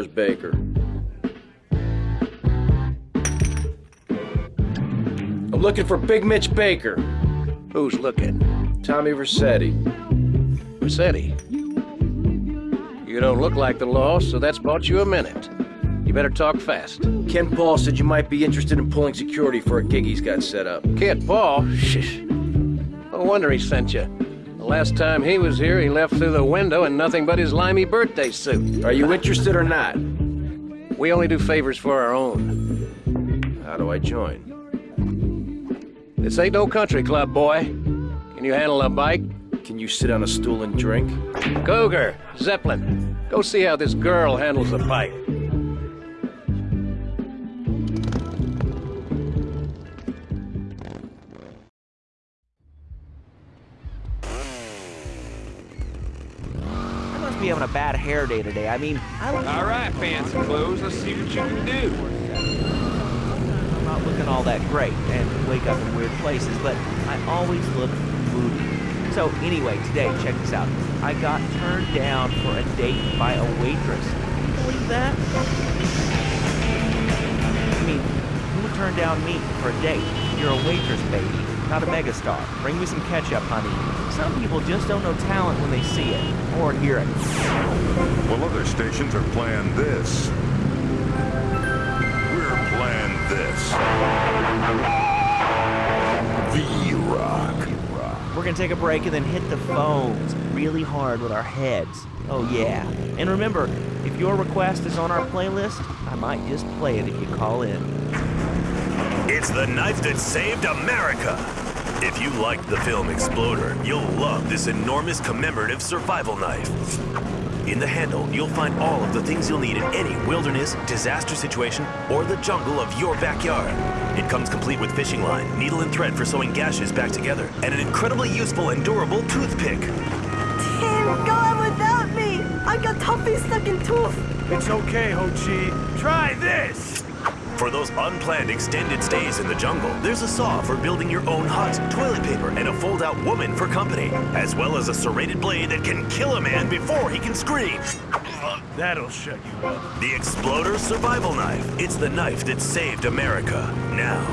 Where's Baker? I'm looking for Big Mitch Baker. Who's looking? Tommy Vercetti. Rossetti. You don't look like the law, so that's bought you a minute. You better talk fast. Kent Paul said you might be interested in pulling security for a gig he's got set up. Kent Paul? Shh. No wonder he sent you. The last time he was here, he left through the window in nothing but his limey birthday suit. Are you interested or not? We only do favors for our own. How do I join? This ain't no country club, boy. Can you handle a bike? Can you sit on a stool and drink? Cougar, Zeppelin, go see how this girl handles a bike. Must be having a bad hair day today. I mean, I look. All right, fancy clothes. Let's see what you can do. I'm not looking all that great and wake up in weird places, but I always look moody. So anyway, today, check this out. I got turned down for a date by a waitress. Can you believe that? I mean, who would turn down me for a date? You're a waitress, baby, not a megastar. Bring me some ketchup, honey. Some people just don't know talent when they see it or hear it. Well, other stations are playing this. We're playing this. V-Rock. We're gonna take a break and then hit the phones really hard with our heads. Oh yeah. And remember, if your request is on our playlist, I might just play it if you call in. It's the knife that saved America. If you liked the film Exploder, you'll love this enormous commemorative survival knife. In the handle, you'll find all of the things you'll need in any wilderness, disaster situation, or the jungle of your backyard. It comes complete with fishing line, needle and thread for sewing gashes back together, and an incredibly useful and durable toothpick. Tim, go on without me. I got toffee stuck in tooth. It's okay, Ho Chi. Try this. For those unplanned extended stays in the jungle, there's a saw for building your own hut, toilet paper, and a fold-out woman for company, as well as a serrated blade that can kill a man before he can scream. That'll shut you up. The Exploder Survival Knife. It's the knife that saved America. Now.